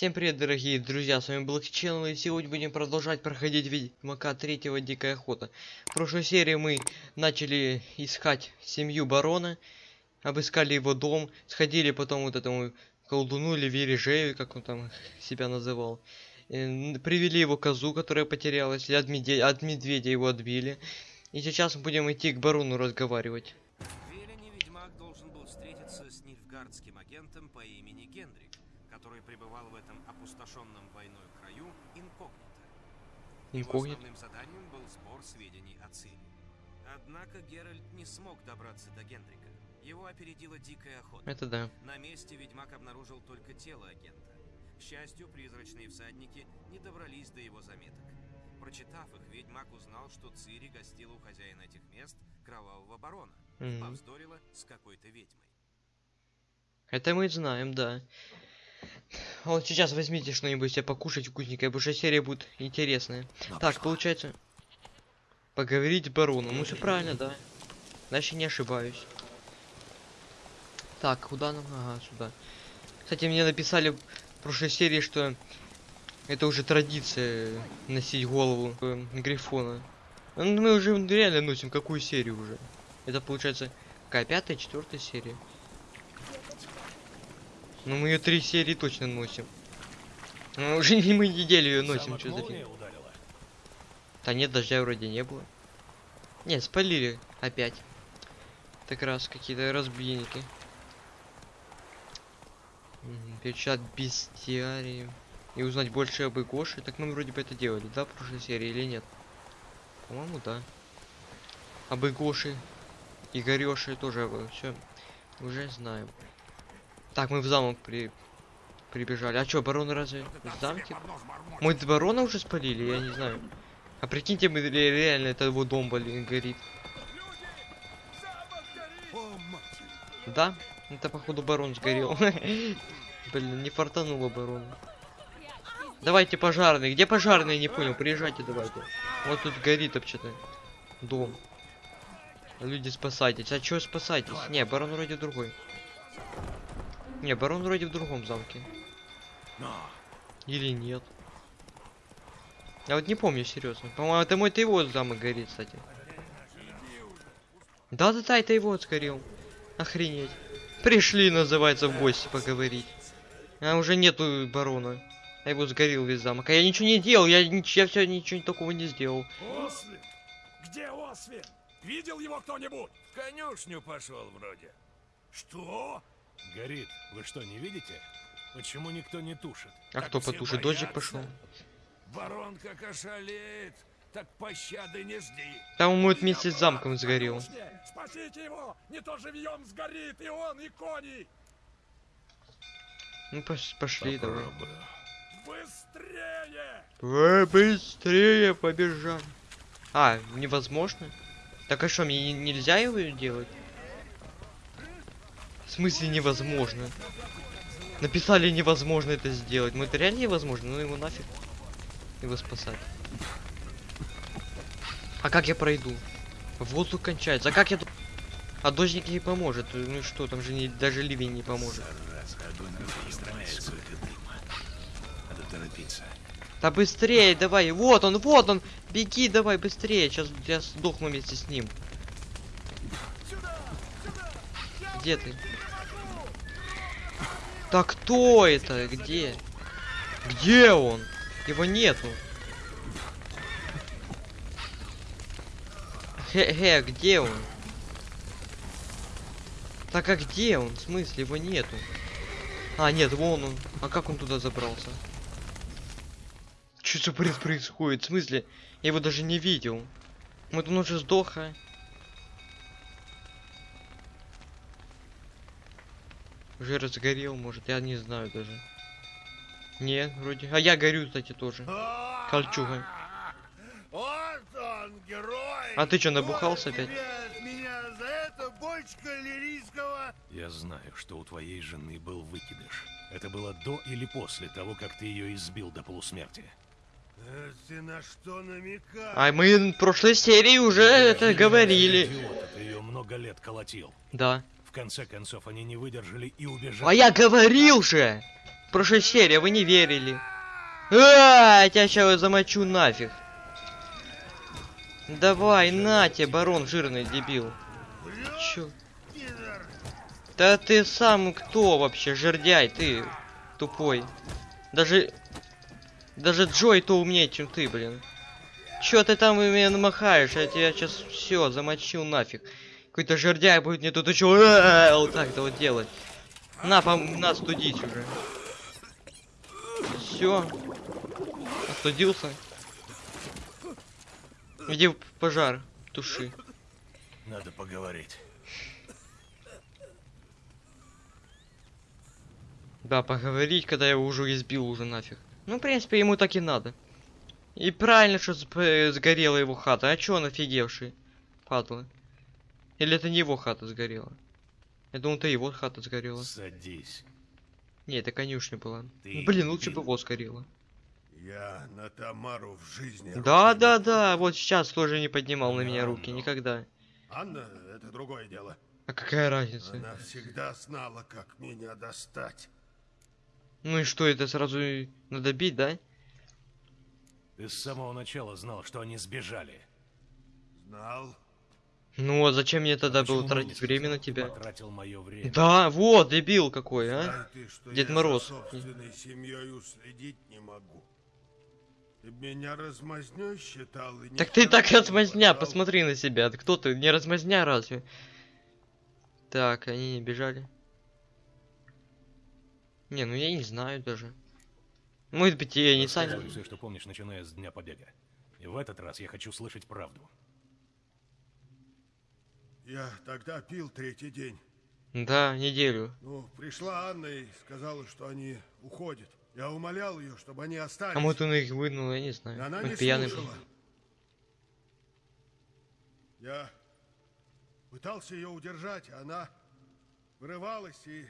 Всем привет, дорогие друзья, с вами Channel, и сегодня будем продолжать проходить Ведьмака третьего Дикая Охота. В прошлой серии мы начали искать семью барона, обыскали его дом, сходили потом вот этому колдуну или Вережею, как он там себя называл. Э, Привели его козу, которая потерялась, и от, медведя, от медведя его отбили. И сейчас мы будем идти к барону разговаривать. В Велине ведьмак должен был встретиться с агентом по имени пребывал в этом опустошенном войной краю инкогнито. Его Инкогнито. основным заданием был сбор сведений о Цири. Однако Геральт не смог добраться до Гендрика. Его опередила дикая охота. Это да. На месте ведьмак обнаружил только тело агента. К счастью, призрачные всадники не добрались до его заметок. Прочитав их, ведьмак узнал, что Цири гостила у хозяина этих мест, кровавого барона, и Мгм. повздорила с какой-то ведьмой. Это мы знаем, да. Вот сейчас возьмите что-нибудь себе покушать вкусненькое, потому что серия будет интересная. так, получается... Поговорить с бароном. Ну все правильно, да. Значит, не ошибаюсь. Так, куда нам? Ага, сюда. Кстати, мне написали в прошлой серии, что это уже традиция носить голову э, Грифона. Ну, мы уже реально носим какую серию уже? Это получается какая пятая, четвертая серия. Ну мы ее три серии точно носим. Ну, уже не мы неделю ее носим, что за ударила. Да нет, дождя вроде не было. Не, спалили опять. Так раз какие-то разбийники. Печат бестиарии. И узнать больше об Игоше. Так мы вроде бы это делали, да, в прошлой серии или нет? По-моему, да. Об Игоше. Игорёше тоже все уже знаем. Так, мы в замок при... прибежали. А чё, барон разве в замке? Мы барона уже спалили, я не знаю. А прикиньте, мы ре- реально это его дом блин, горит. Да? Это походу барон сгорел. Блин, не фартануло барону. Давайте пожарные. Где пожарные? Не понял. Приезжайте давайте. Вот тут горит вообще-то дом. Люди спасайтесь. А чё спасайтесь? Не, барон вроде другой. Не, барон вроде в другом замке. Или нет? Я вот не помню, серьезно. По-моему, это мой-то его замок горит, кстати. Да-да-да, это его сгорел. Охренеть. Пришли, называется, в гости поговорить. А уже нету барона. А его сгорел весь замок. А я ничего не делал, я, нич- я все ничего такого не сделал. Освин! Где Освин? Видел его кто-нибудь? В конюшню пошел вроде. Что? Горит. Вы что, не видите? Почему никто не тушит? А Так кто потушит? Дождик пошел. Барон как ошалеет. Так пощады не жди. Там это вместе с замком сгорел. Спасите его! Не то живьем сгорит и он, и кони! Ну пош- пошли давай. Быстрее! Э, быстрее побежали. А, невозможно? Так а что, мне не- нельзя его делать? В смысле невозможно? Написали невозможно это сделать. Ну это реально невозможно, ну его нафиг. Его спасать. А как я пройду? Воздух кончается. А как я... А дождик не поможет. Ну что, там же не, даже ливень не поможет. Надо торопиться. Да быстрее, давай, вот он, вот он, беги, давай быстрее, сейчас я сдохну вместе с ним. Где ты? Да кто это? Где? Где он? Его нету. Хе-хе, где он? Так а где он? В смысле, его нету? А, нет, вон он. А как он туда забрался? Что за бред происходит? В смысле? Я его даже не видел. Вот он уже сдох, а? Уже разгорел, может, я не знаю даже. Нет, вроде. А я горю, кстати, тоже. Кольчуга. Вот он, герой! А ты чё, набухался опять? тебе от меня за это бочка лирийского? Я знаю, что у твоей жены был выкидыш. Это было до или после того, как ты ее избил до полусмерти. Ты на что намекаешь? А мы в прошлой серии уже это говорили. Идиота, ты ее много лет колотил. Да. В конце концов, они не выдержали и убежали. А я говорил же! прошлой серии, вы не верили. А, тебя сейчас замочу нафиг. Давай, на тебе, барон жирный дебил. Чё? Да ты сам кто вообще, жердяй, ты тупой. Даже... Даже Джой то умнее, чем ты, блин. Чё ты там меня намахаешь? Я тебя сейчас все замочил нафиг. Какой-то жердяй будет мне тут еще вот так-то вот делать. На, пом на, студить уже. Все. Остудился. Иди в пожар, туши. Надо поговорить. Да, поговорить, когда я его уже избил уже нафиг. Ну, в принципе, ему так и надо. И правильно, что сгорела его хата. А чё он офигевший? Падла. Или это не его хата сгорела? Я думал, это его хата сгорела. Садись. Не, это конюшня была. Ты Ну, Блин, лучше бы его сгорело. Я на Тамару в жизни Да, не да, да, вот сейчас тоже не поднимал на меня руки, ну. никогда. Анна — это другое дело. А какая разница? Она всегда знала, как меня достать. Ну и что, это сразу надо бить, да? Ты с самого начала знал, что они сбежали. Знал. Ну а зачем мне тогда Почему было тратить время на тебя? Потратил мое время. Да, вот, дебил какой, а? Знай ты, что Дед я Мороз. за собственной семьей уследить не могу. Ты меня размазнёй считал и Так ты так размазня, хватало. посмотри на себя. Ты Кто ты? Не размазня разве? Так, они не бежали. Не, ну я не знаю даже. Может быть, я не сами. Все, что помнишь, начиная с дня побега. И в этот раз я хочу слышать правду. Я тогда пил третий день. Да, неделю. Ну, пришла Анна и сказала, что они уходят. Я умолял ее, чтобы они остались. А может он их вынул, я не знаю. Она Может, не пьяный был. слушала. Я пытался ее удержать, а она вырывалась и,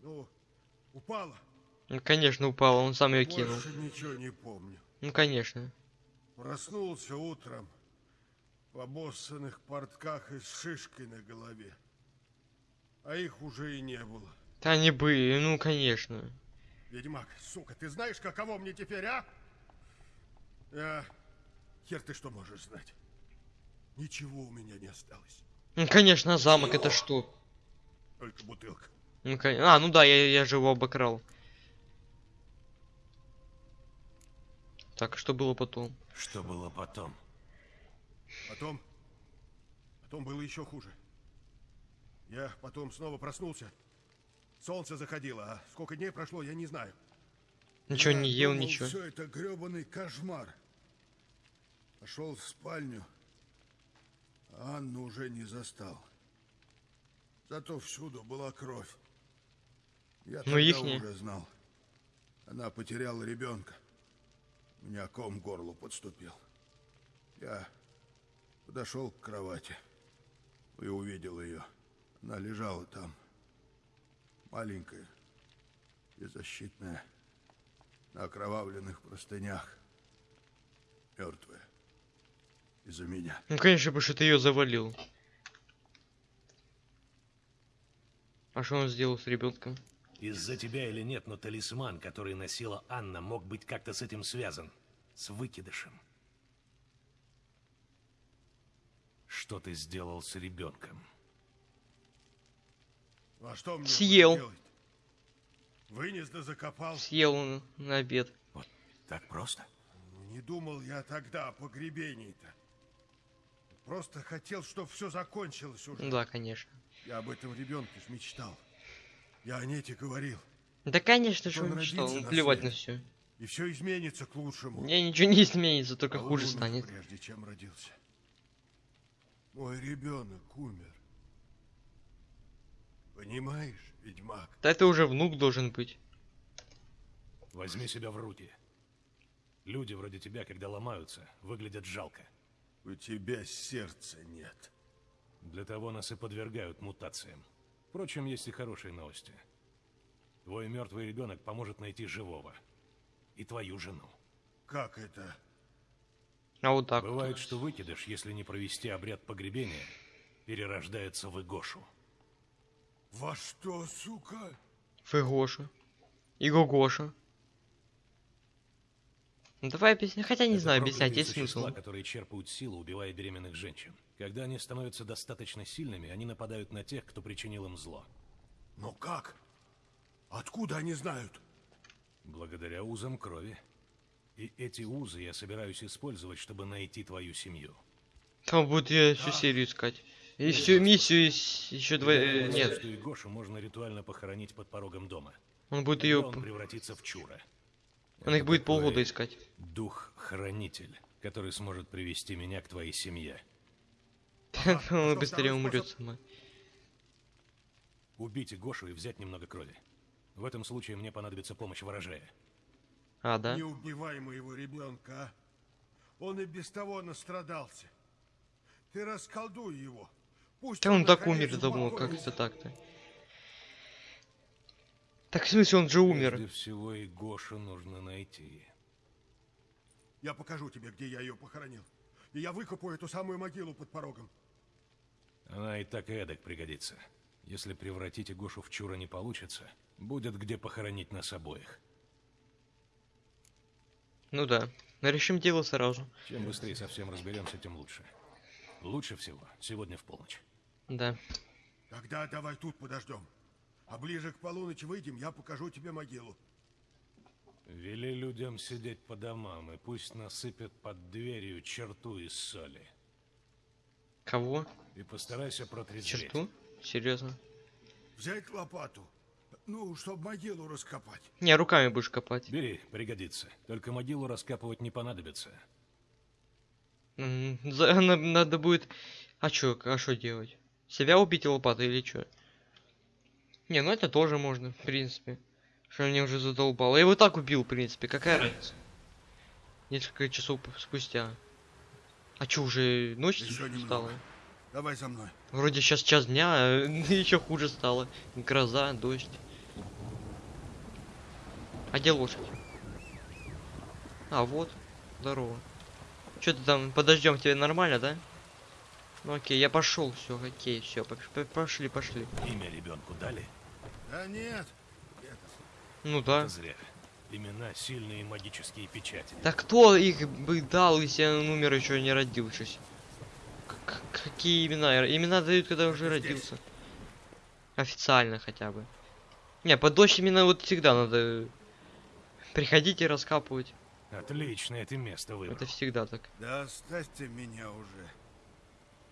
ну, упала. Ну, конечно, упал, он сам ее кинул. Больше ничего не помню. Ну, конечно. Проснулся утром в обоссанных портках и с шишкой на голове. А их уже и не было. Да они были, ну, конечно. Ведьмак, сука, ты знаешь, каково мне теперь, а? Я... Хер ты что можешь знать? Ничего у меня не осталось. Ну, конечно, а замок это что? Только бутылка. Ну, кон- А, ну да, я, я же его обокрал. Так, что было потом? Что было потом? Потом... Потом было еще хуже. Я потом снова проснулся. Солнце заходило, а сколько дней прошло, я не знаю. Ничего не ел, ничего. Все это гребаный кошмар. Пошел в спальню. а Анну уже не застал. Зато всюду была кровь. Я Ну, тогда ихняя. уже знал. Она потеряла ребенка. У меня ком к горлу подступил. Я подошел к кровати и увидел ее. Она лежала там. Маленькая, беззащитная, на окровавленных простынях. Мертвая. Из-за меня. Ну, конечно, потому что ты ее завалил. А что он сделал с ребенком? Из-за тебя или нет, но талисман, который носила Анна, мог быть как-то с этим связан. С выкидышем. Что ты сделал с ребенком? А что мне Съел. Вынес да закопал. Съел он на обед. Вот так просто? Ну, Не думал я тогда о погребении-то. Просто хотел, чтобы все закончилось уже. Да, конечно. Я об этом ребенке ж мечтал. Я о Нете говорил. Да, конечно, что Он он мечтал. на плевать на все. И все изменится к лучшему. Мне ничего не изменится, только А он хуже станет. прежде чем родился. Мой ребенок умер. Понимаешь, ведьмак? Да это уже внук должен быть. Возьми себя в руки. Люди вроде тебя, когда ломаются, выглядят жалко. У тебя сердца нет. Для того нас и подвергают мутациям. Впрочем, есть и хорошие новости. Твой мертвый ребенок поможет найти живого. И твою жену. Как это? А вот так. вот. Бывает, что выкидыш, если не провести обряд погребения, перерождается в Игошу. Во что, сука? Фыгошу. И Гогоша. Ну давай объясни. Хотя не Это знаю, объяснять есть существа, смысл. которые черпают силу, убивая беременных женщин. Когда они становятся достаточно сильными, они нападают на тех, кто причинил им зло. Но как? Откуда они знают? Благодаря узам крови. И эти узы я собираюсь использовать, чтобы найти твою семью. Там будет я всю серию искать. И всю миссию еще два... э, Нет, что и Гошу можно ритуально похоронить под порогом дома. он будет ее... он превратится в чура. Он их будет полгода искать. Дух-хранитель, который сможет привести меня к твоей семье. Он что, быстрее умрет сама. Убить Гошу и взять немного крови. В этом случае мне понадобится помощь ворожея. А, да? Не убивай моего ребенка, а? Он и без того настрадался. Ты расколдуй его. Пусть Да он так наконец, умер давно, как это так-то? Так в смысле он же умер? Прежде всего и Гошу нужно найти. Я покажу тебе, где я ее похоронил. И я выкопаю эту самую могилу под порогом. Она и так и эдак пригодится. Если превратить Гошу в чура не получится, будет где похоронить нас обоих. Ну да. Решим дело сразу. Чем быстрее совсем разберемся, тем лучше. Лучше всего сегодня в полночь. Да. Тогда давай тут подождем. А ближе к полуночи выйдем, я покажу тебе могилу. Вели людям сидеть по домам, и пусть насыпят под дверью черту из соли. Кого? И постарайся протрезветь. Черту? Серьезно? Взять лопату. Ну, чтобы могилу раскопать. Не, руками будешь копать. Бери, пригодится. Только могилу раскапывать не понадобится. За- Надо будет... А чё, а что делать? Себя убить лопатой или чё? Не, ну это тоже можно, в принципе. Что мне уже задолбало. Я его так убил, в принципе, какая разница? Несколько часов спустя. А чё, уже ночь Еще стала? немного. Давай за мной. Вроде сейчас час дня, а еще хуже стало. Гроза, дождь. А где лошадь? А, вот. Здорово. Что ты там, подождем тебе нормально, да? Ну окей, я пошел, все, окей, все, пошли, пошли. Имя ребенку дали? Да нет. Ну да. Это зря. Имена сильные магические печати. Да кто их бы дал, если он умер еще не родившись? К- Какие имена? Имена дают, когда уже родился. Официально хотя бы. Не, под дождь именно вот всегда надо приходить и раскапывать. Отличное ты место выбрал. Это всегда так. Да оставьте меня уже.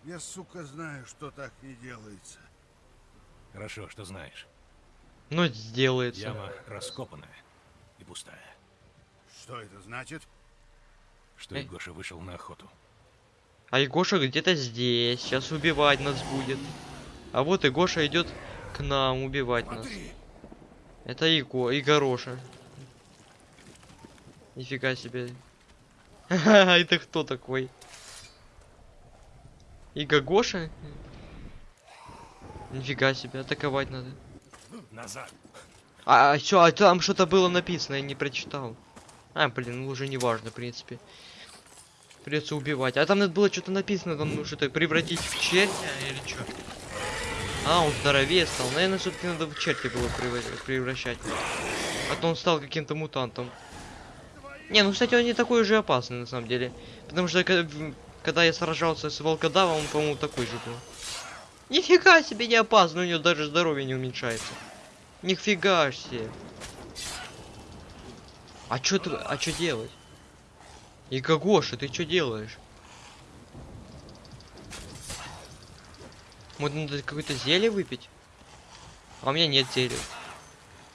Я, сука, знаю, что так не делается. Хорошо, что знаешь. Но сделается. Яма раскопанная и пустая. Что это значит? Что Эй. Гоша вышел на охоту. А Егоша где-то здесь. Сейчас убивать нас будет. А вот и Гоша идет к нам убивать нас. Смотри, Это Иго, Игороша. Нифига себе. Ха-ха, Это кто такой? Иго Гоша? Нифига себе, атаковать надо. Назад! А, а чё, а там что-то было написано, я не прочитал. А, блин, ну уже не важно, в принципе. Придется убивать. А там надо было что-то написано, там ну, что-то превратить в червя или что? А, он здоровее стал. Наверное, все-таки надо в черти было превра- превращать. А то он стал каким-то мутантом. Не, ну, кстати, он не такой уже опасный, на самом деле. Потому что, когда я сражался с волкодавом, он, по-моему, такой же был. Нифига себе не опасный, у него даже здоровье не уменьшается. Нифига себе. А чё ты, а чё делать? И Гоша, ты чё делаешь? Может надо какое-то зелье выпить? А у меня нет зелья.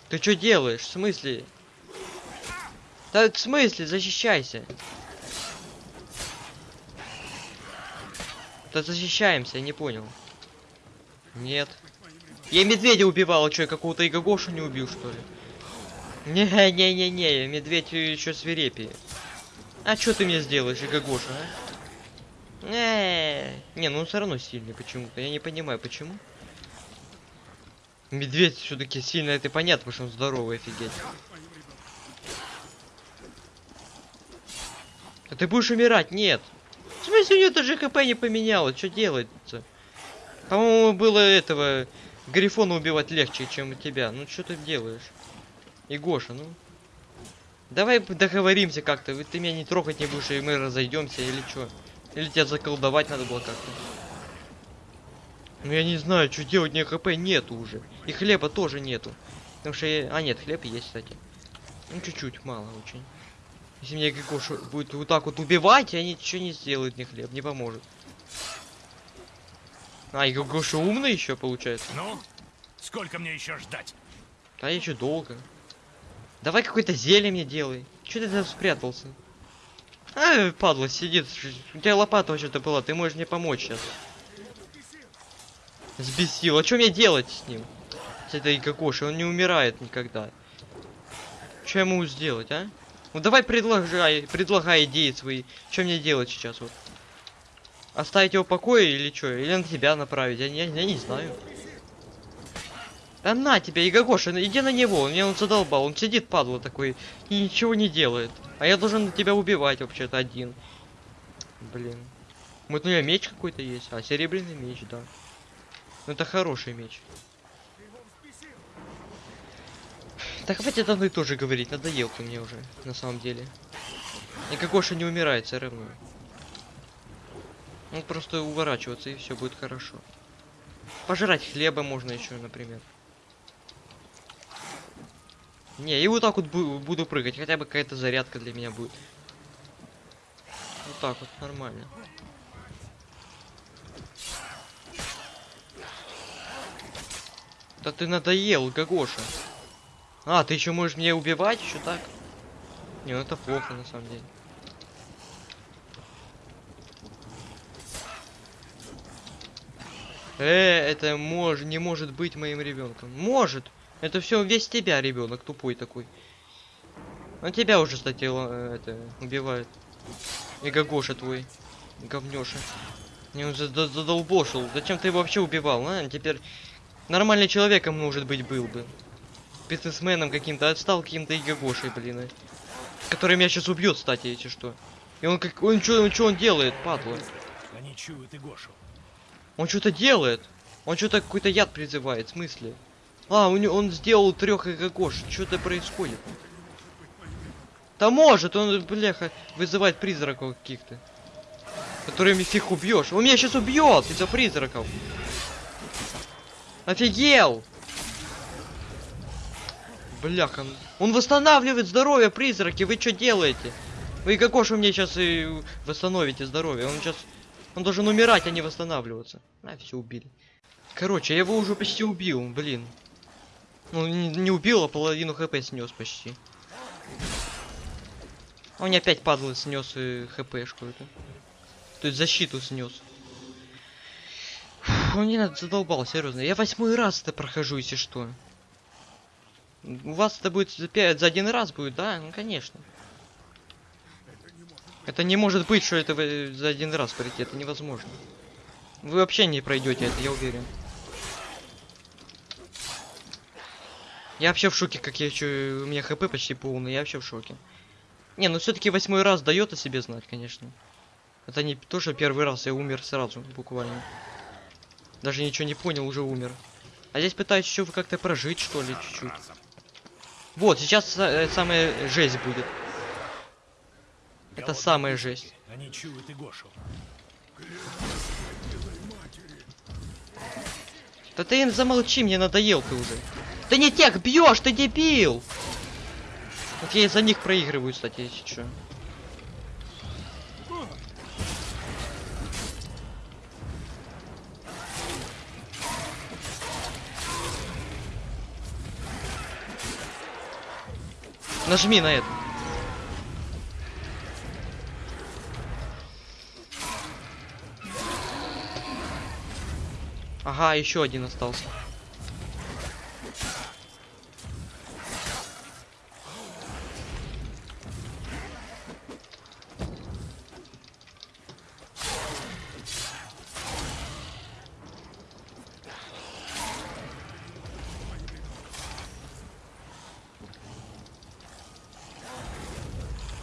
Ты чё делаешь? В смысле? Да в смысле? Защищайся. Да защищаемся, я не понял. Нет. Я медведя убивал, а что, я какого-то Игогошу не убил, что ли? Не-не-не-не, медведь еще свирепее. А что ты мне сделаешь, Игогоша, а? Не, не, ну он все равно сильный почему-то. Я не понимаю, почему. Медведь все-таки сильный, это понятно, потому что он здоровый, офигеть. А ты будешь умирать? Нет. В смысле, у него даже ХП не поменялось, что делать-то? По-моему, было этого Грифона убивать легче, чем тебя. Ну что ты делаешь? И Гоша, ну. Давай договоримся как-то. Ты меня не трогать не будешь, и мы разойдемся, или что? Или тебя заколдовать надо было как-то. Ну я не знаю, что делать, ни хп нету уже. И хлеба тоже нету. Потому что я... А, нет, хлеб есть, кстати. Ну, чуть-чуть, мало очень. Если меня Гоша будет вот так вот убивать, я ничего не сделает ни хлеб, не поможет. А, и Гоша умный еще получается. Ну, сколько мне еще ждать? Да еще долго. Давай какое-то зелье мне делай. Че ты там спрятался? А, падла, сидит. У тебя лопата вообще-то была, ты можешь мне помочь сейчас. Сбесил. А что мне делать с ним? С этой Гагошей, он не умирает никогда. Что я могу сделать, а? Ну давай предлагай, предлагай идеи свои. Что мне делать сейчас вот? Оставить его в покое или что? Или на тебя направить? Я, я, я не знаю. Да на тебя, Игогоша, иди на него, он меня он задолбал, он сидит, падла такой, и ничего не делает. А я должен тебя убивать вообще-то один. Блин. Вот у меня меч какой-то есть, а серебряный меч, да. Ну это хороший меч. Так хватит одно и то же говорить, надоел ты мне уже, на самом деле. И Гогоша не умирает все. Ну просто уворачиваться и все будет хорошо. Пожрать хлеба можно еще, например. Не, и вот так вот бу- буду прыгать, хотя бы какая-то зарядка для меня будет. Вот так вот, нормально. Да ты надоел, Гагоша. А, ты еще можешь меня убивать еще так? Не, ну это плохо на самом деле. Э, это мож, не может быть моим ребенком. Может. Это все весь тебя ребенок тупой такой. Он тебя уже, кстати, ла- это убивает. И твой. Говнёша. Не, он задолбошил. Зачем ты его вообще убивал, а? Теперь нормальным человеком, может быть, был бы. Бизнесменом каким-то, а стал каким-то и Гагошей, блин. а. Который меня сейчас убьет, кстати, если что. И он как... Он что он, чё он делает, падла? Они чуют и Гошу. Он что-то делает. Он что-то какой-то яд призывает, в смысле? А, у него, он сделал трех Гагош. Что-то происходит. Да может, он, бляха, вызывает призраков каких-то. Которыми фиг убьешь. Он меня сейчас убьет из-за призраков. Офигел! Бляха. Он восстанавливает здоровье призраки. Вы что делаете? Вы Гагошу мне сейчас и восстановите здоровье. Он сейчас... Он должен умирать, а не восстанавливаться. А, все убили. Короче, я его уже почти убил, блин. Ну, не, не убил, а половину хп снес почти. Он мне опять падал снес и хпшку эту. То есть защиту снес. Он не надо задолбал, серьезно. Я восьмой раз это прохожу, если что. У вас это будет за, один раз будет, да? Ну конечно. Это не может быть, что это за один раз пройти, это невозможно. Вы вообще не пройдете это, я уверен. Я вообще в шоке, как я еще... У меня хп почти полный, я вообще в шоке. Не, ну все-таки восьмой раз дает о себе знать, конечно. Это не то, что первый раз я умер сразу, буквально. Даже ничего не понял, уже умер. А здесь пытаюсь еще как-то прожить, что ли, чуть-чуть. Вот, сейчас э, самая жесть будет. Это Голодные самая жесть. Они чуют и Гошу. Да ты им замолчи, мне надоел ты уже. Ты не тех бьешь, ты дебил! Вот я из-за них проигрываю, кстати, если что. Нажми на это. Ага, еще один остался.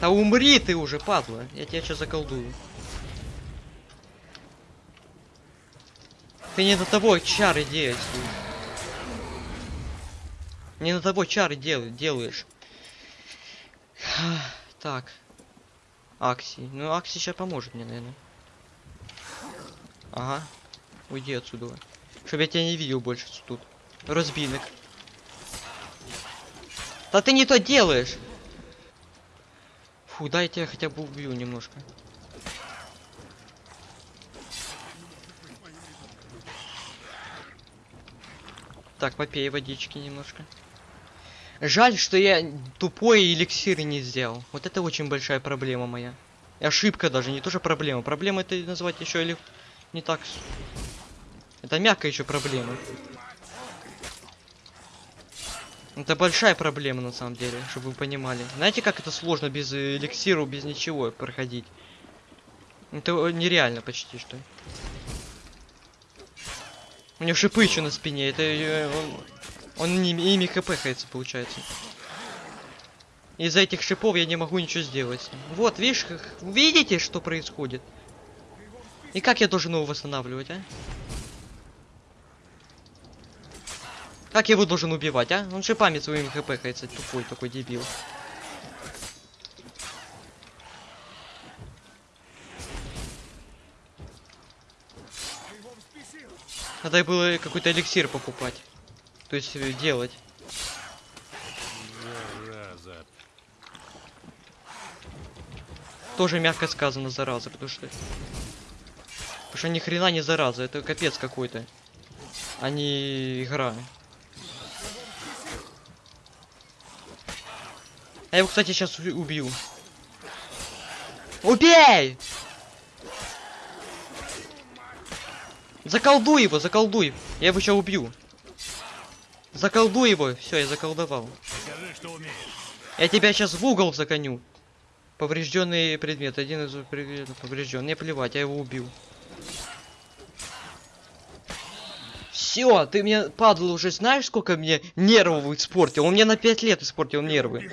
Да умри ты уже, падла. Я тебя сейчас заколдую. Ты не до того чары действуешь. Не на того чары дел, делаешь. Так. Акси. Ну, Акси сейчас поможет мне, наверное. Ага. Уйди отсюда. Чтоб я тебя не видел больше тут. Разбинок. Да ты не то делаешь! Фу, дай я хотя бы убью немножко. Так, попей водички немножко. Жаль, что я тупой эликсир не сделал. Вот это очень большая проблема моя. Ошибка даже, не тоже проблема. Проблема это назвать еще или не так. Это мягкая еще проблема. Это большая проблема на самом деле, чтобы вы понимали. Знаете, как это сложно без э, эликсира, без ничего проходить? Это нереально почти что. У него шипы еще на спине, это э, он, он ими, ими хпхается, получается. Из-за этих шипов я не могу ничего сделать. Вот, видишь, видите, что происходит? И как я должен его восстанавливать, а? Как я его должен убивать, а? Он шипами своими хпхается, тупой такой дебил. Надо было какой-то эликсир покупать. То есть э, делать. Тоже мягко сказано, зараза, потому что... Потому что ни хрена не зараза, это капец какой-то. А не игра. Я его, кстати, сейчас убью. Убей! Заколдуй его, заколдуй. Я его сейчас убью. Заколдуй его. Все, я заколдовал. Покажи. Я тебя сейчас в угол загоню. Поврежденный предмет. Один из предметов поврежден. Не плевать, я его убил. Все, ты мне, падла, уже знаешь, сколько мне нервов испортил? Он мне на 5 лет испортил нервы.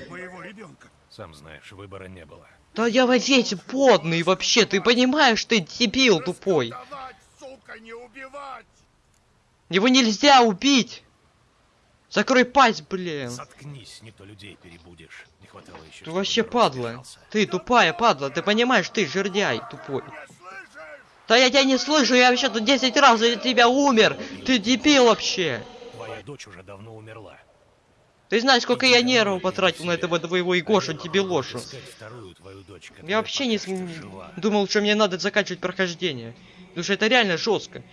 Сам знаешь, выбора не было. Да я во весь подный вообще, ты понимаешь, ты дебил тупой. Сука, не убивать! Его нельзя убить. Закрой пасть, блин. Заткнись, не то людей перебудешь. Не хватало еще. Ты вообще падла. Ты тупая падла, ты понимаешь, ты жердяй тупой. Да я тебя не слышу, я вообще тут 10 раз за тебя умер. Ты дебил вообще. Твоя дочь уже давно умерла. Ты знаешь, сколько я нервов потратил на этого твоего вторую твою дочь, Я вообще не думал, что мне надо заканчивать прохождение. Потому что это реально жестко.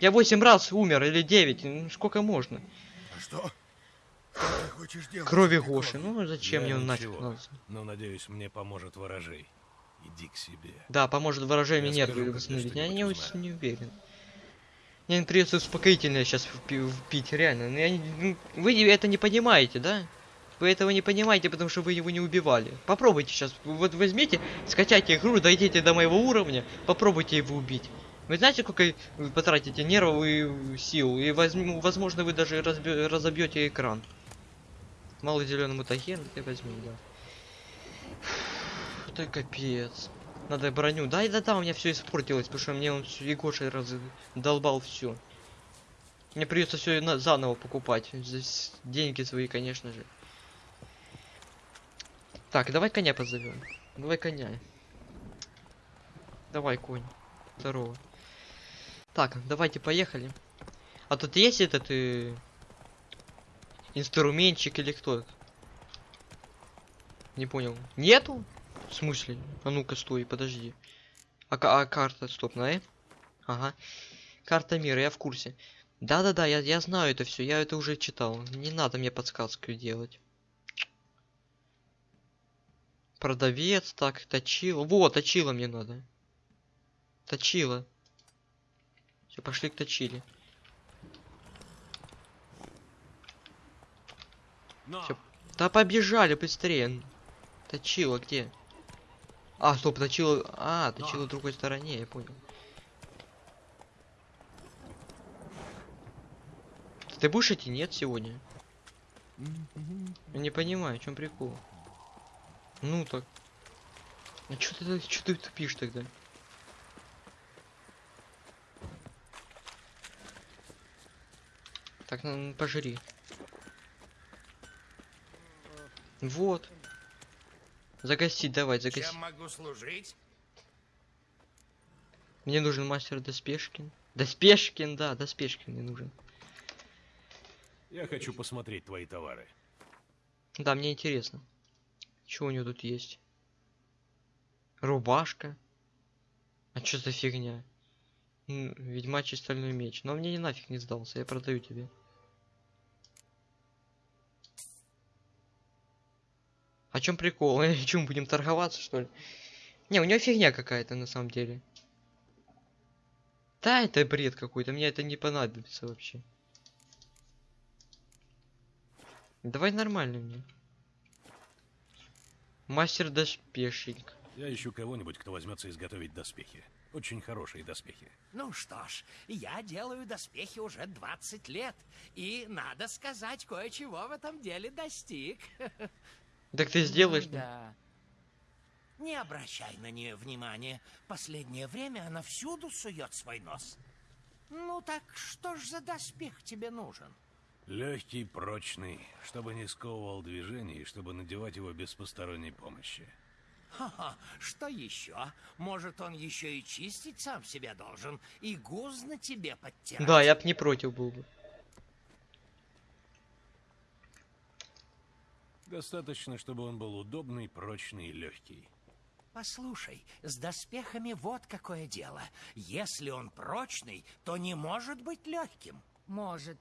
Я 8 раз умер или 9. Ну сколько можно? А что? Крови Гоши. Ну зачем Я мне он нафиг? Но, надеюсь, мне поможет ворожей. Иди к себе. Да, поможет выражение Я скажу, когда восстановить. Я не, очень не уверен. Мне придется успокоительное сейчас впить, реально. Но я не- ну, вы это не понимаете, да? Вы этого не понимаете, потому что вы его не убивали. Попробуйте сейчас. Вот возьмите, скачайте игру, дойдите до моего уровня, попробуйте его убить. Вы знаете, сколько вы потратите нервов и сил? И возьму, возможно, вы даже разобьете экран. Мало зеленому мутаген, ты возьми, да. Это капец. Надо броню. Да, да, да, у меня все испортилось, потому что мне он всё- Егоша раз долбал все. Мне придется все заново покупать. С- деньги свои, конечно же. Так, давай коня позовем. Давай коня. Давай, конь. Здорово. Так, давайте поехали. А тут есть этот э, инструментчик или кто? Не понял. Нету? В смысле? А ну-ка, стой, подожди. А, а карта, стоп, на? Ага. Карта мира, я в курсе. Да-да-да, я, я знаю это все, я это уже читал. Не надо мне подсказку делать. Продавец, так, точила. Вот, точила мне надо. Точила. Все, пошли к точиле. Но! Всё. Да побежали быстрее. Точила где? А, стоп, точила. А, точила в другой стороне, я понял. Ты будешь идти? Нет сегодня? Я не понимаю, в чем прикол. Ну так. А чё ты, чё ты тупишь тогда? Так, ну, пожри. Вот. Загостить, давай, загостить. Чем могу служить? Мне нужен мастер Доспешкин. Доспешкин, да, Доспешкин мне нужен. Я хочу посмотреть твои товары. Да, мне интересно. Что у него тут есть? Рубашка. А что за фигня? Ведьмачий стальной меч. Но мне не нафиг не сдался, я продаю тебе. Чем прикол? Чем будем торговаться, что ли? Не, у него фигня какая-то на самом деле. Да, это бред какой-то, мне это не понадобится вообще. Давай нормально мне. Мастер доспешник. Я ищу кого-нибудь, кто возьмется изготовить доспехи. Очень хорошие доспехи. Ну что ж, я делаю доспехи уже 20 лет. И, надо сказать, кое-чего в этом деле достиг. Так ты сделаешь? Да. Не обращай на нее внимания. Последнее время она всюду сует свой нос. Ну так что ж за доспех тебе нужен? Легкий, прочный, чтобы не сковывал движение и чтобы надевать его без посторонней помощи. Ха-ха, что еще? Может, он еще и чистить сам себя должен и гуз на тебе подтирать? Да, я б не против был бы. Достаточно, чтобы он был удобный, прочный и легкий. Послушай, с доспехами вот какое дело. Если он прочный, то не может быть легким. Может,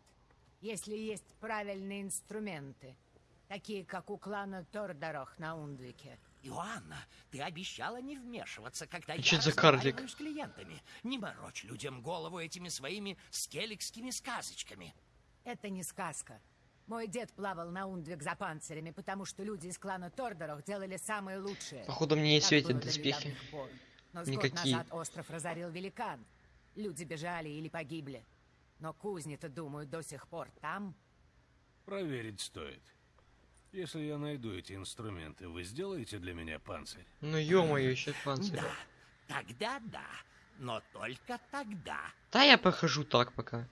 если есть правильные инструменты, такие как у клана Тордорох на Ундвике. Иоанна, ты обещала не вмешиваться, когда А я за карлик? разговариваю с клиентами. Не морочь людям голову этими своими скелликскими сказочками. Это не сказка. Мой дед плавал на Ундвик за панцирями, потому что люди из клана Тордорох делали самые лучшие. Походу мне не светят доспехи. Но с Никакие. год назад остров разорил великан. Люди бежали или погибли. Но кузни-то, думаю, до сих пор там. Проверить стоит. Если я найду эти инструменты, вы сделаете для меня панцирь? Ну ё-моё, еще панцирь. Да, тогда да, но только тогда. Да я похожу так пока.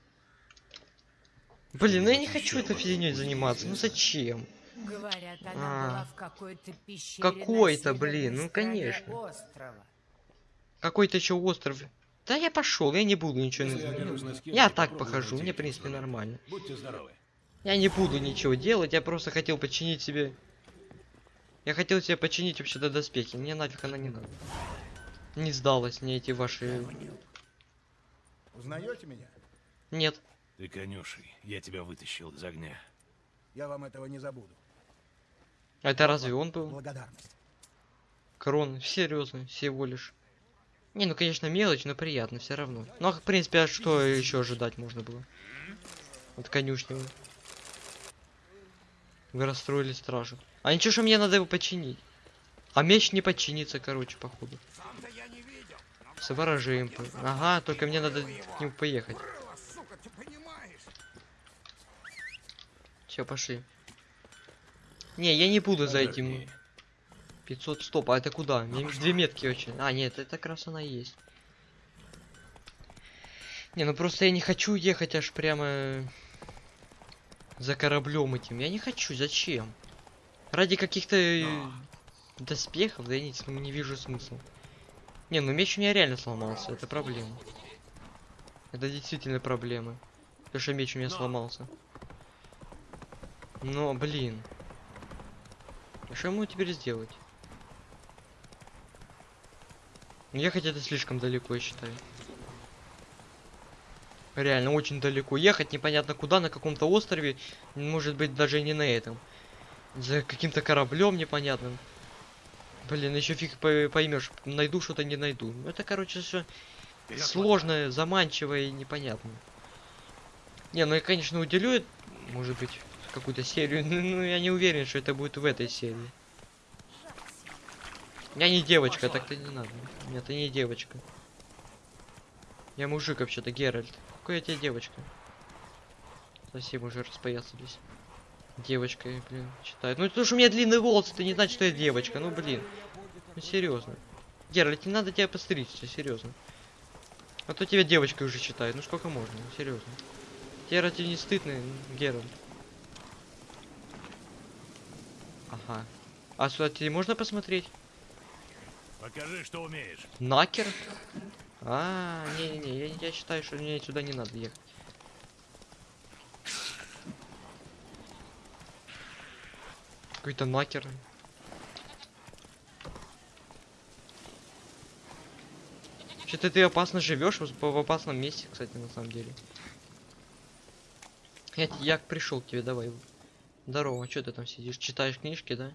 Блин, ну я не хочу этой фигней заниматься. Ну зачем? Говорят, она А. была в какой-то пещере Какой-то, блин, ну, конечно. Какой-то еще остров. Да я пошел, я не буду ничего. Если я не- скелете, Я так похожу, мне в принципе нормально. Будьте здоровы. Я не буду ничего делать, я просто хотел починить себе. Я хотел себе починить вообще-то доспехи. Мне нафиг она не надо. Не сдалась мне эти ваши. Узнаете меня? Нет. Ты конюший, я тебя вытащил из огня. Я вам этого не забуду. Это разве он был? Благодарность. Крон, серьезно, всего лишь. Не, ну конечно мелочь, но приятно все равно. Ну, а, в принципе, а что еще ожидать можно было? От конюшни. вы. Расстроили стражу. А ничего, что мне надо его починить. А меч не починится, короче, походу. Сам-то я не видел. Но С по- Ага, только мне надо к нему поехать. было, сука, ты понимаешь? Все, пошли. Не, я не буду за этим. Поверни. 500 стоп, а это куда? Мне две метки очень. А, нет, это как раз она и есть. Не, ну просто я не хочу ехать аж прямо за кораблем этим. Я не хочу, зачем? Ради каких-то э, доспехов, да я не, не вижу смысла. Не, ну меч у меня реально сломался, это проблема. Это действительно проблема. То, что меч у меня сломался. Но, блин. А что ему теперь сделать? Ехать это слишком далеко, я считаю. Реально, очень далеко. Ехать непонятно куда, на каком-то острове. Может быть, даже не на этом. За каким-то кораблем непонятным. Блин, еще фиг по- поймешь, найду что-то, не найду. Ну, Это, короче, все сложное, заманчивое и непонятно. Не, ну я, конечно, уделю, может быть, какую-то серию, но ну, я не уверен, что это будет в этой серии. Я не девочка, так-то не надо. Нет, ты не девочка. Я мужик вообще-то, Геральт. Какой я тебе девочка? Совсем уже распоясались. Девочка, блин, считаю. Ну, потому что у меня длинные волосы, это не значит, что я девочка. Ну, блин. Ну, серьезно. Геральт, не надо тебя постричься, серьезно. А то тебя девочкой уже считают. Ну, сколько можно, ну, серьезно. Тебе разве не стыдно, Геральт? Ага. А сюда тебе можно посмотреть? Покажи, что умеешь. Накер? А, не-не-не, я, я считаю, что мне сюда не надо ехать. Какой-то накер. Что-то ты опасно живешь в опасном месте, кстати, на самом деле. Я, я пришел к тебе, давай. Здорово, что ты там сидишь? Читаешь книжки, да?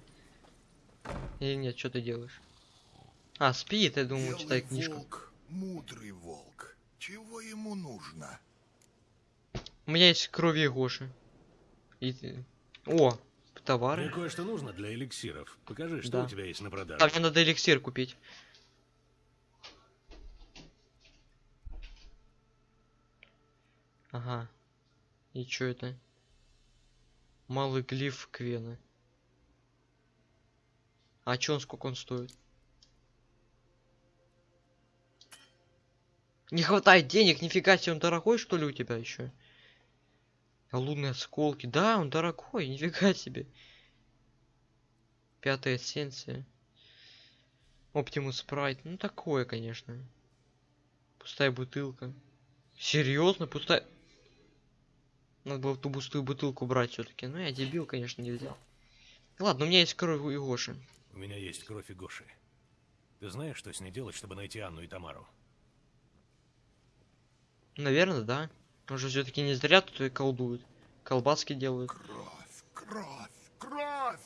Или нет, что ты делаешь? А, спит, я думал, Белый читает книжку. волк, мудрый волк. Чего ему нужно? У меня есть крови Гоши. И ты- О, Мне товары. кое-что нужно для эликсиров. Покажи, что Да. у тебя есть на продажу. А мне надо эликсир купить. Ага. И чё это? Малый глиф Квена. А чё он, сколько он стоит? Не хватает денег, нифига себе, он дорогой что ли у тебя еще? Лунные осколки, да, он дорогой, нифига себе. Пятая эссенция. Оптимус Спрайт. Ну такое, конечно. Пустая бутылка. Серьезно, пустая. Надо было ту пустую бутылку брать все-таки. Ну я дебил, конечно, не взял. Ладно, у меня есть кровь у Гоши. У меня есть кровь и Гоши. Ты знаешь, что с ней делать, чтобы найти Анну и Тамару? Наверное, да. Он же все-таки не зря тут и колдует. Колбаски делают. Кровь, кровь, кровь!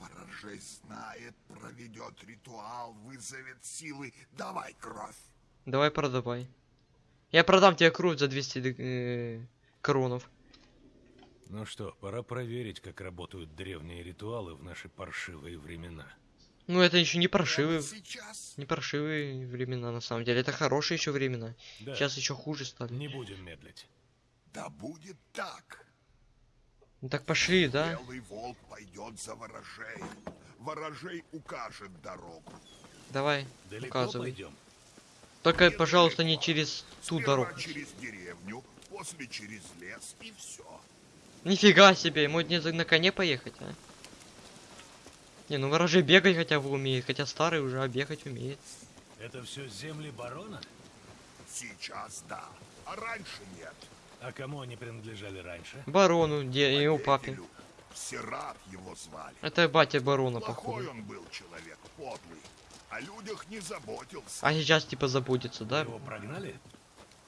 Ворожей знает, проведет ритуал, вызовет силы. Давай кровь. Давай продавай. Я продам тебе кровь за 200 д- э, кронов. Ну что, пора проверить, как работают древние ритуалы в наши паршивые времена. Ну это еще не паршивые. сейчас. Не паршивые времена на самом деле. Это хорошие еще времена. Да, Сейчас еще хуже стали. не будем медлить. Да будет так. Ну так пошли, да? Белый волк пойдет за ворожей. Ворожей укажет дорогу. Давай, Далеко указывай. пойдем. Только, пожалуйста, не через ту дорогу. через деревню, после через лес и все. Нифига себе, ему не за- на коне поехать, а? Не, ну ворожей бегать хотя бы умеет, хотя старый уже, а бегать умеет. Это все земли барона? Сейчас да, а раньше нет. А кому они принадлежали раньше? Барону, де, и его папе. Сират его звали. Это батя барона, Плохой походу. он был человек, подлый. О людях не заботился. А сейчас типа заботится, да? Его прогнали?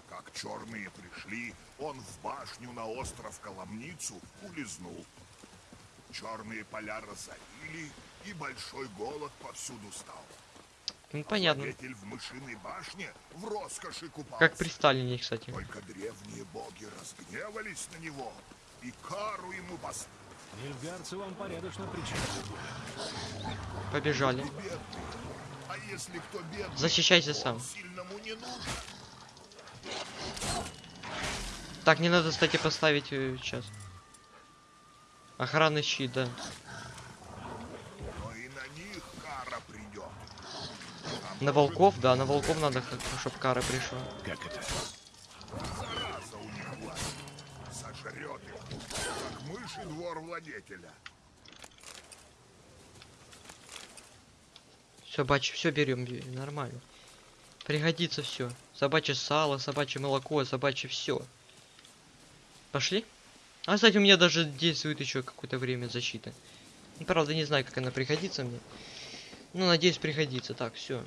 Как черные пришли, он в башню на остров Коломницу улизнул. Черные поля разорили, и большой голод повсюду стал. Ну понятно. Владетель в мышиной башне в роскоши купался. Как при Сталине, кстати. Только древние боги разгневались на него и кару ему поставили. Нильфгарцы вам порядочно причинили. Побежали. А если кто бедный, Защищайся сам. сильному не нужен. Так, не надо, кстати, поставить э, сейчас. Охранный щит, да. На них кара придет. А На может, волков, да, на волков надо, чтобы кара пришла. Как это? Зараза у них власть. Сожрет их, как мыши двор владетеля. Собачье, все берем, нормально. Пригодится все. Собачье сало, собачье молоко, собачье все. Пошли? А, кстати, у меня даже действует еще какое-то время защита. Ну, Правда, не знаю, как она пригодится мне. Ну, надеюсь, пригодится. Так, все.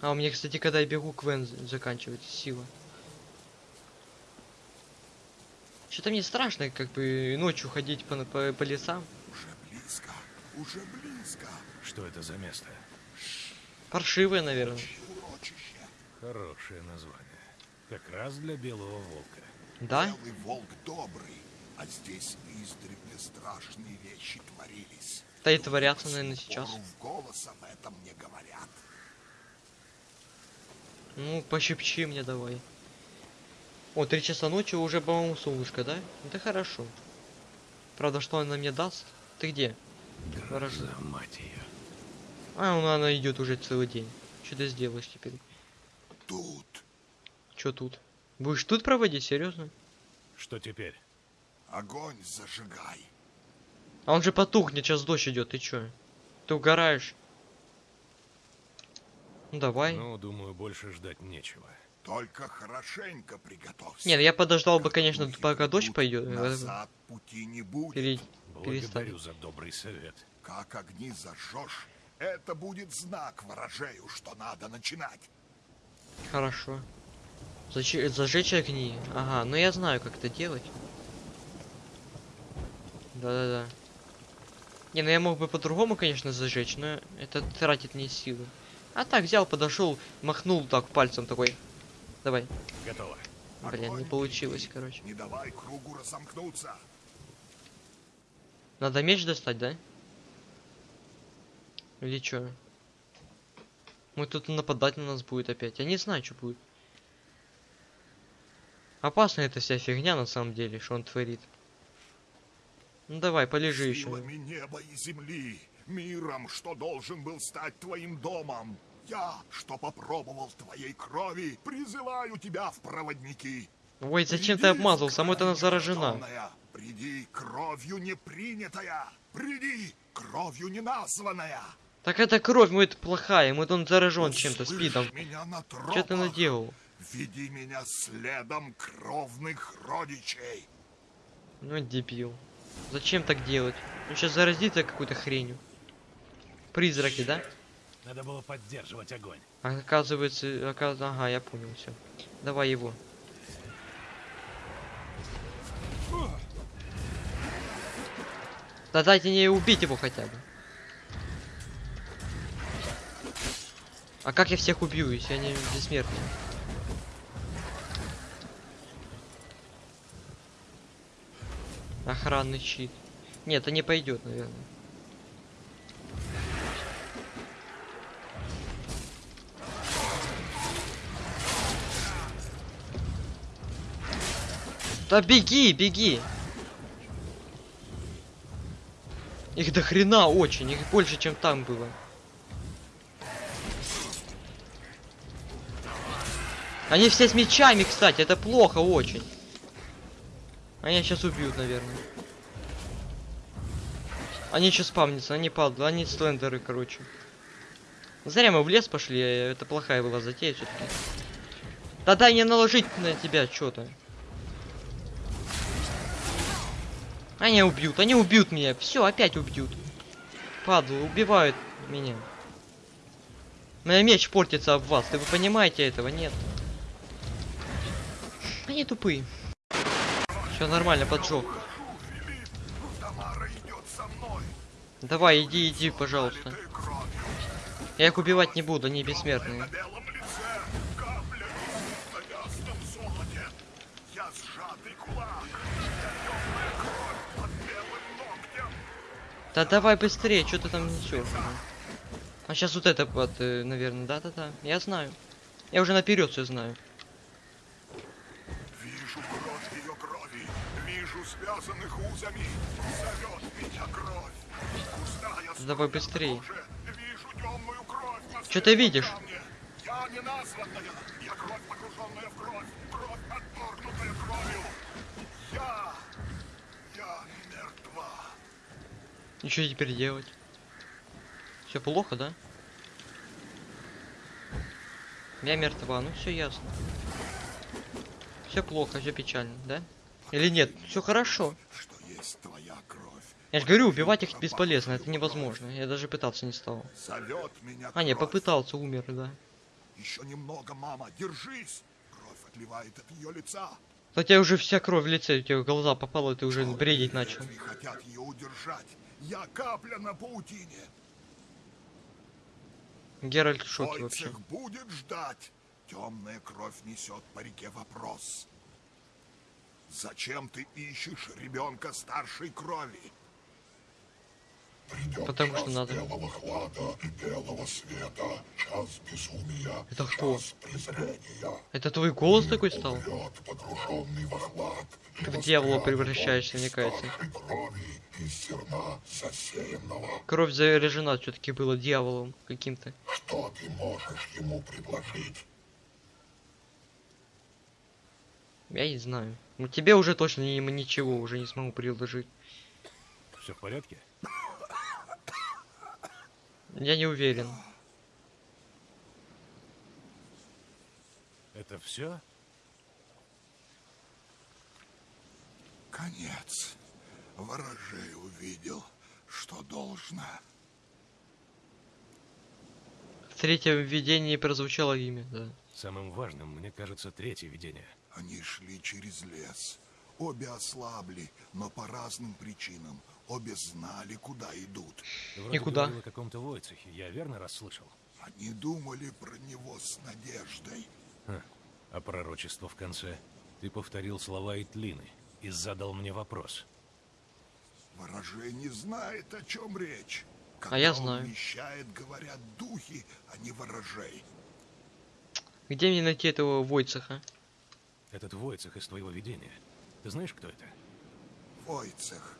А у меня, кстати, когда я бегу, Квен заканчивается сила. Что-то мне страшно, как бы ночью ходить по, по, по лесам. Уже близко, уже близко. Что это за место? Паршивые, наверное. Урочище. Хорошее название. Как раз для белого волка. Да? Белый волк добрый, а здесь издревле страшные вещи творились. Да и творятся, наверное, сейчас. в голос об этом не говорят. Ну, пощепчи мне давай. О, три часа ночи уже, по-моему, солнышко, да? Это хорошо. Правда, что она мне даст? Ты где? Хорошо. За мать ее. А, ну она идет уже целый день. Что ты сделаешь теперь? Тут Что тут? Будешь тут проводить, серьезно? Что теперь? огонь зажигай. А он же потухнет, сейчас дождь идет, ты чё? Ты угораешь? Ну давай. Ну, думаю, больше ждать нечего. Только хорошенько приготовься. Нет, я подождал бы, конечно, пока дождь пойдет. э, Назад пути не будет. Пере... Благодарю Перестань. за добрый совет. Как огни зажжешь, это будет знак ворожею, что надо начинать. Хорошо. Зачи- Зажечь огни. Ага, ну я знаю, как это делать. Да-да-да. Не, ну я мог бы по-другому, конечно, зажечь, но это тратит мне силы. А так взял, подошел, махнул так пальцем такой. Давай. Готово. Блин, не получилось, короче. Не давай кругу разомкнуться. Надо меч достать, да? Или чё? Мы тут нападать на нас будет опять. Я не знаю, что будет. Опасна эта вся фигня на самом деле, что он творит. Ну давай, полежи еще. Силами неба и земли, миром, что должен был стать твоим домом. Я, что попробовал твоей крови, призываю тебя в проводники. Ой, зачем ты Приди, обмазал? Сама-то она заражена. Приди, кровью не принятая. Приди, кровью не названная. Так это кровь, мы это плохая, мы он заражен чем-то, спидом. Что ты наделал? Веди меня следом кровных родичей. Ну дебил. Зачем так делать? Он сейчас заразится какой-то хренью. Призраки, да? Надо было поддерживать огонь. А оказывается, оказ- ага, я понял все. Давай его. Да дайте мне убить его хотя бы. А как я всех убью, если они бессмертные? Охранный щит. Нет, это не пойдет, наверное. Да беги, беги! Их до хрена очень, их больше, чем там было. Они все с мечами, кстати, это плохо очень. Они сейчас убьют, наверное. Они еще спавнятся, они падлы, они слендеры, короче. Зря мы в лес пошли, э, это плохая была затея все-таки. Да дай мне наложить на тебя что-то. Они убьют, они убьют меня. Все, опять убьют. Падлы, убивают меня. У меч портится об вас. Ты вы понимаете этого? Нет. Они тупые. Все нормально, мной. Давай, иди, иди, пожалуйста. Я их убивать не буду, они бессмертные. Да давай быстрее, что ты там несешь? А сейчас вот это вот, э, наверное, да-да-да. Я знаю. Я уже наперед все знаю. Узами. Зовет меня кровь. Густая Давай на Чё ты видишь? Я не названная. Я кровь, погруженная в кровь. Кровь, отторгнутая кровью. Я... Я мертва. И что теперь делать? Все плохо, да? Я мертва, ну все ясно. Все плохо, все печально, да? Или нет? Все хорошо. Что есть твоя кровь. Я же говорю, убивать их бесполезно, это невозможно. Я даже пытаться не стал. Зовет меня А, не, попытался, умер, да. Еще немного, мама, держись. Кровь отливает от ее лица. Тебя уже вся кровь в лице, у тебя глаза попала, ты уже Черные бредить начал. хотят ее удержать. Я капля на паутине. Геральт в шоке вообще. будет ждать. Темная кровь несет по реке вопрос. Зачем ты ищешь ребенка старшей крови? Потому что надо. белого хлада и белого света, час безумия, Это кто? час презрения. Это твой голос такой стал? Погруженный во хлад, и Ты в дьявола превращаешься, мне кажется. старшей крови из зерна засеянного. Кровь заряжена все-таки была дьяволом каким-то. Что ты можешь ему предложить? Я не знаю. Ну тебе уже точно ни- ничего уже не смогу предложить. Все в порядке? Я не уверен. Это все? Конец. Ворожей увидел, что должно. В третьем видении прозвучало имя, да. Самым важным, мне кажется, третье видение. Они шли через лес. Обе ослабли, но по разным причинам. Обе знали, куда идут. Вроде куда? говорил о каком-то Войцехе. Я верно расслышал? Они думали про него с надеждой. А пророчество в конце? Ты повторил слова Итлины и задал мне вопрос. Ворожей не знает, о чем речь. Когда А я он знаю. вещает, говорят духи, а не ворожей. Где мне найти этого Войцеха? Этот Войцех из твоего видения. Ты знаешь, кто это? Войцех,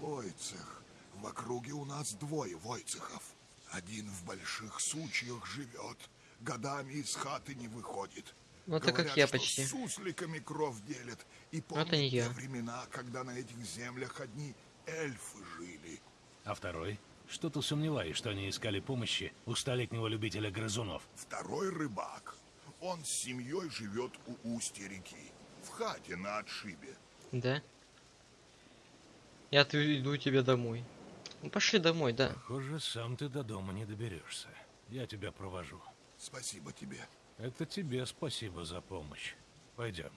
Войцех. В округе у нас двое Войцехов. Один в больших сучьях живет, годами из хаты не выходит. Ну, это как я что почти. с сусликами кровь делят. И это помнят не те я. времена, когда на этих землях одни эльфы жили. А второй? Что-то сомневаюсь, что они искали помощи у столетнего любителя грызунов. Второй рыбак. Он с семьей живет у устья реки, в хате на отшибе. Да? Я отведу тебя домой. Ну пошли домой, да. Похоже, сам ты до дома не доберешься. Я тебя провожу. Спасибо тебе. Это тебе спасибо за помощь. Пойдем.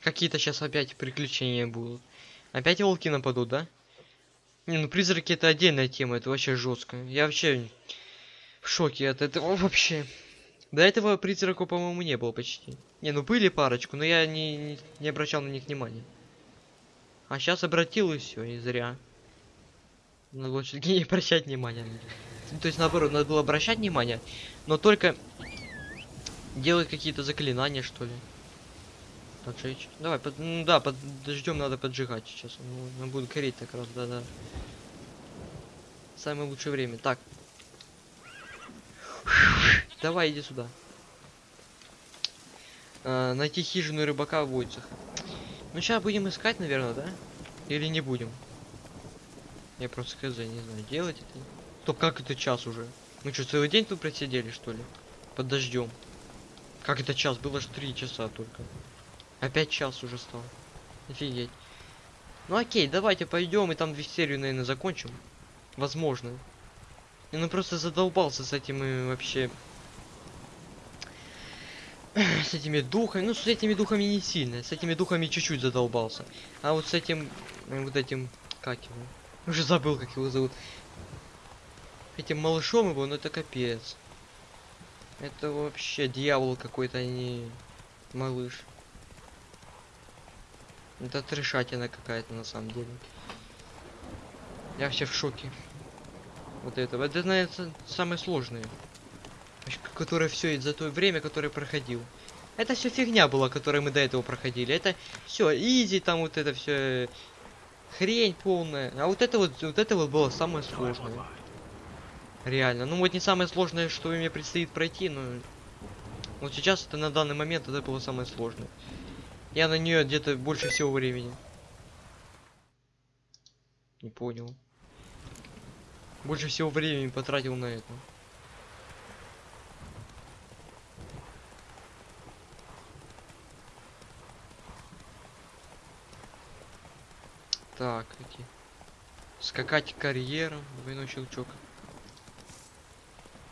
Какие-то сейчас опять приключения будут. Опять волки нападут, да? Не, ну призраки это отдельная тема, это вообще жестко. Я вообще в шоке от этого вообще. До этого призраков, по-моему, не было почти. Не, ну были парочку, но я не, не, обращал на них внимания. А сейчас обратил и все, и зря. Надо было все-таки не обращать внимания. Ну, То есть наоборот, надо было обращать внимание, но только делать какие-то заклинания, что ли. Поджечь. Давай, под, ну да, подождем, надо поджигать сейчас. Ну, он будет гореть так раз, да-да. Самое лучшее время. Так. Давай, иди сюда. А, найти хижину рыбака в Войцах. Ну, сейчас будем искать, наверное, да? Или не будем? Я просто хз, не знаю, делать это. То как это час уже? Мы что, целый день тут просидели, что ли? Под дождем. Как это час? Было ж три часа только. Опять час уже стал. Офигеть. Ну окей, давайте пойдем и там две серию, наверное, закончим. Возможно. Я ну просто задолбался с этим и вообще... С этими духами, ну с этими духами не сильно, с этими духами чуть-чуть задолбался. А вот с этим, э, вот этим, как его, уже забыл, как его зовут. Этим малышом его, ну это капец. Это вообще дьявол какой-то, а не малыш. Это трешатина какая-то на самом деле. Я вообще в шоке. Вот этого. Это, наверное, самое сложное. Которое все за то время, которое проходил. Это все фигня была, которую мы до этого проходили. Это все изи, там вот это все хрень полная. А вот это вот, вот это вот было самое сложное. Реально. Ну вот не самое сложное, что мне предстоит пройти, но вот сейчас это на данный момент это было самое сложное. Я на нее где-то больше всего времени. Не понял. Больше всего времени потратил на это. Так, какие. Скакать карьером, двойной щелчок.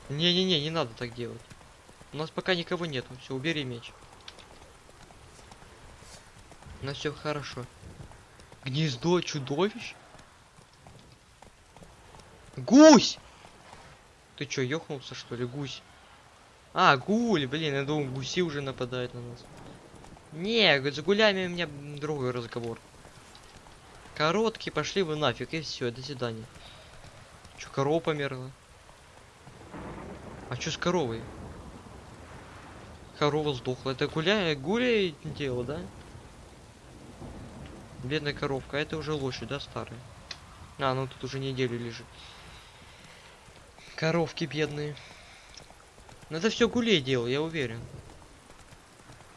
Не-не-не, не надо так делать. У нас пока никого нету. Все, убери меч. У нас все хорошо. Гнездо чудовищ? Гусь! Ты чё, ёхнулся что ли, гусь? А, гуль, блин, я думал, гуси уже нападают на нас. Не, с гулями у меня другой разговор. Короткий, пошли вы нафиг, и все, до свидания. Чё, корова померла? А чё с коровой? Корова сдохла. Это гуля, гуля дело, да? Бедная коровка, а это уже лошадь, да, старая? А, ну тут уже неделю лежит. Коровки бедные. Ну это все гулей делал, я уверен.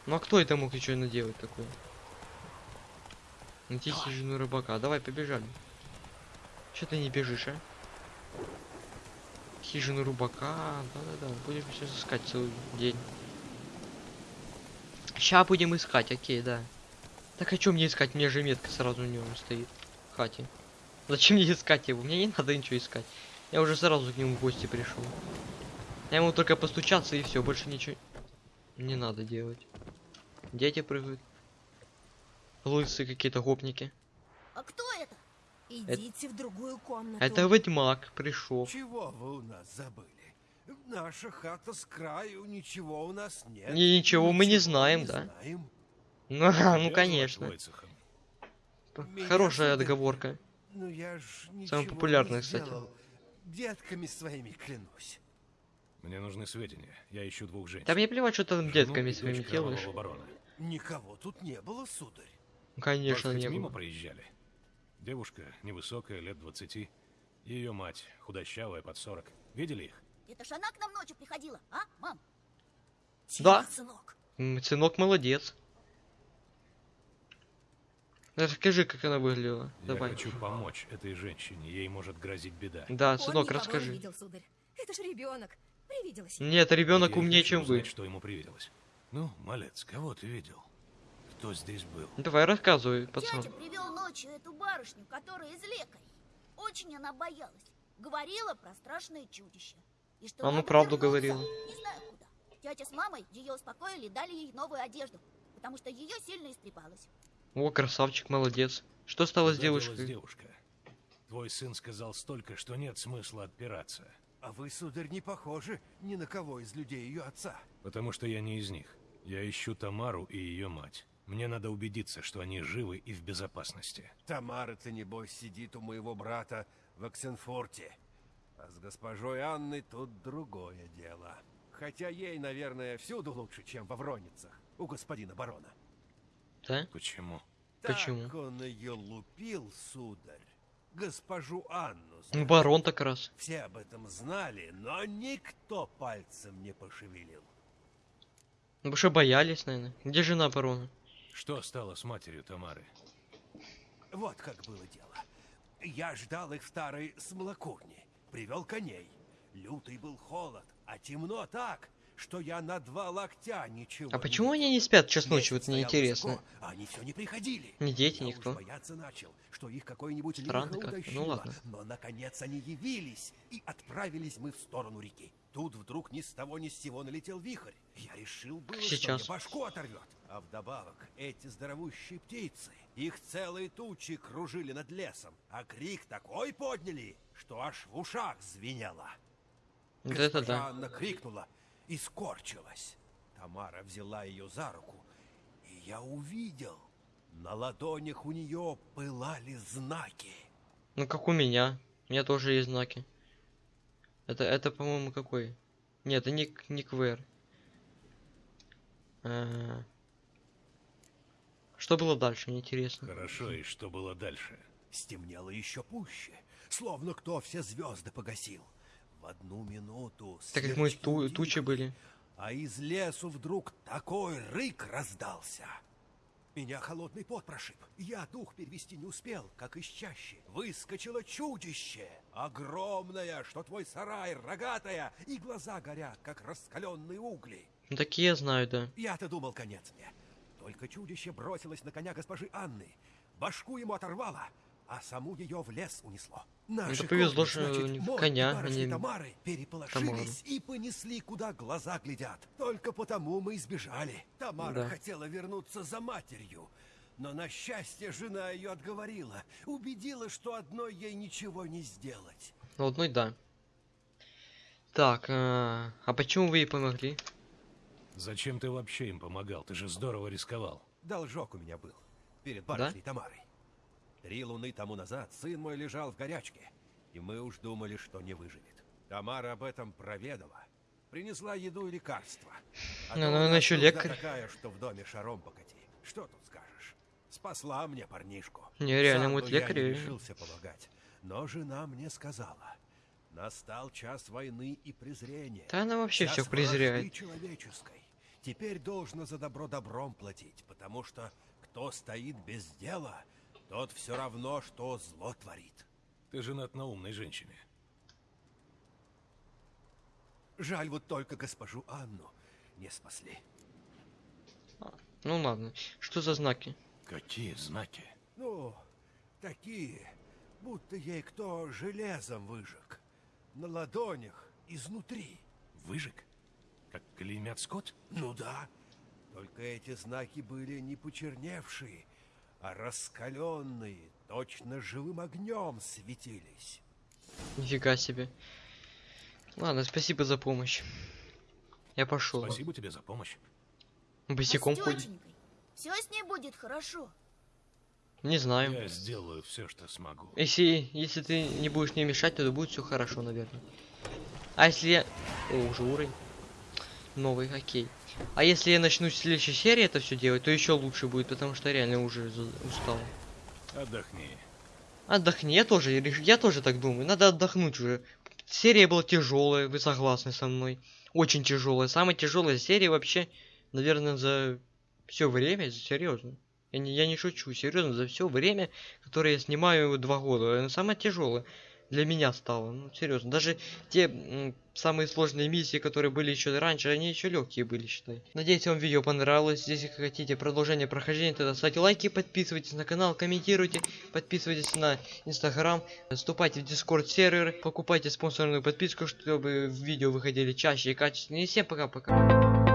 Ну а кто это мог еще наделать такое? Найти хижину рыбака. Давай, побежали. Че ты не бежишь, а? Хижину рубака. Да-да-да. Будем сейчас искать целый день. Ща будем искать, окей, да. Так а чё мне искать? Мне же метка сразу у него стоит. В хате. Зачем мне искать его? Мне не надо ничего искать. Я уже сразу к нему в гости пришел. Я ему только постучаться и все, больше ничего не надо делать. Дети прыгают. Лысые какие-то гопники. А кто это? Идите в другую комнату. Это ведьмак пришел. Чего вы у нас забыли? Наша хата с краю, ничего у нас нет. И ничего мы не знаем, да? знаем. Ну, ну Меня конечно. Меня Хорошая сударь, отговорка. Ну я ж Самая ничего популярная, не кстати. Детками своими клянусь. Мне нужны сведения. Я ищу двух женщин. Да мне плевать, что ты там детками своими делаешь. Никого тут не было, сударь. Конечно, Может, не мимо было. проезжали? Девушка, невысокая, лет 20. Ее мать, худощавая, под 40. Видели их? Это ж она к нам ночью приходила, а, мам? Да. Сынок. Сынок молодец. Расскажи, как она выглядела. Я Давай. хочу помочь этой женщине. Ей может грозить беда. Да, Он сынок, не расскажи. видел, сударь. Это ж ребенок. Привиделось. Нет, ребенок умнее, чем вы. узнать, что ему привиделось. Ну, малец, кого ты видел? Кто здесь был? Давай, рассказывай, пацан. Дядя привел ночью эту барышню, которая из лекарей. Очень она боялась. Говорила про страшное чудище. И что А ну, надо правду говорила. Не знаю куда. Тетя с мамой ее успокоили, дали ей новую одежду, потому что ее сильно истрепалась. О, красавчик, молодец. Что стало с Куда делась девушкой? девушка? Твой сын сказал столько, что нет смысла отпираться. А вы, сударь, не похожи ни на кого из людей ее отца. Потому что я не из них. Я ищу Тамару и ее мать. Мне надо убедиться, что они живы и в безопасности. Тамара-то, небось, сидит у моего брата в Оксенфорте. А с госпожой Анной тут другое дело. Хотя ей, наверное, всюду лучше, чем во Вроницах, у господина барона. Да? Почему? Почему? Так он ее лупил, сударь. Госпожу Анну. Ну, знаешь. барон так раз. Все об этом знали, но никто пальцем не пошевелил. Ну, потому что боялись, наверное. Где жена барона? Что стало с матерью Тамары? Вот как было дело. Я ждал их в старой смолокурне. Привел коней. Лютый был холод, а темно так, что я на два локтя ничего А не почему они не спят час ночи? Вот мне интересно. высоко, а они все не приходили. Ни дети, Я никто. бояться начал, что их какой-нибудь Странно как-то. Ну ладно. Но, наконец, они явились, и отправились мы в сторону реки. Тут вдруг ни с того ни с сего налетел вихрь. Я решил было, что Сейчас. мне башку оторвет. А вдобавок, эти здоровущие птицы, их целые тучи кружили над лесом, а крик такой подняли, что аж в ушах звенело. Вот это да. Анна крикнула и скорчилась. Тамара взяла ее за руку, и я увидел, на ладонях у нее пылали знаки. Ну, как у меня. У меня тоже есть знаки. Это, это, по-моему, какой? Нет, это не, не КВР. А, Что было дальше, мне интересно. Хорошо, и что было дальше? Стемнело еще пуще, словно кто все звезды погасил. В одну минуту Так как мы ту- тучи были. А из лесу вдруг такой рык раздался. Меня холодный пот прошиб. Я дух перевести не успел, как из чащи. Выскочило чудище. Огромное, что твой сарай, рогатая, и глаза горят, как раскаленные угли. Ну, такие я знаю, да. Я-то думал, конец мне. Только чудище бросилось на коня госпожи Анны. Башку ему оторвало, а саму ее в лес унесло. Наши Это повезло, кони, что значит, и коня, а барышни не Тамары переполошились и понесли, куда глаза глядят. Только потому мы избежали. Тамара Да. хотела вернуться за матерью. Но на счастье жена ее отговорила, убедила, что одной ей ничего не сделать. Ну, одной да. Так, а, а почему вы ей помогли? Зачем ты вообще им помогал? Ты же здорово рисковал. Должок у меня был перед барышней Тамарой. Три луны тому назад сын мой лежал в горячке, и мы уж думали, что не выживет. Тамара об этом проведала. Принесла еду и лекарства. А Ну, ну, у она нужда лекарь. такая, что в доме шаром покати. Что тут скажешь? Спасла мне парнишку. Не, реально, вот бы я лекарь, не решился помогать. Но жена мне сказала, настал час войны и презрения. Да она вообще Час всех презирает. человеческой. Теперь должно за добро добром платить, потому что кто стоит без дела, тот все равно, что зло творит. Ты женат на умной женщине. Жаль вот только госпожу Анну не спасли. Ну ладно. Что за знаки? Какие знаки? Ну, такие, будто ей кто железом выжег. На ладонях, изнутри. Выжег? Как клеймят скот? Ну да. Только эти знаки были не почерневшие, а раскаленные, точно живым огнем светились. Нифига себе. Ладно, спасибо за помощь. Я пошел. Спасибо тебе за помощь. Босиком а ходит. все с ней будет хорошо. Не знаю. Я сделаю все, что смогу. Если, если ты не будешь мне мешать, то будет все хорошо, наверное. А если я... О, уже уровень. Новый, окей. А если я начну в следующей серии это все делать, то еще лучше будет, потому что реально уже устал. Отдохни. Отдохни, я тоже, я тоже так думаю. Надо отдохнуть уже. Серия была тяжелая, вы согласны со мной? Очень тяжелая. Самая тяжелая серия вообще, наверное, за все время, серьезно. Я не, я не шучу, серьезно, за все время, которое я снимаю два года, она самая тяжелая для меня стала. Ну, серьезно. Даже те самые сложные миссии, которые были еще раньше, они еще легкие были, считай. Надеюсь, вам видео понравилось. Если хотите продолжение прохождения, тогда ставьте лайки, подписывайтесь на канал, комментируйте, подписывайтесь на инстаграм, вступайте в дискорд сервер, покупайте спонсорную подписку, чтобы видео выходили чаще и качественнее. И всем пока-пока.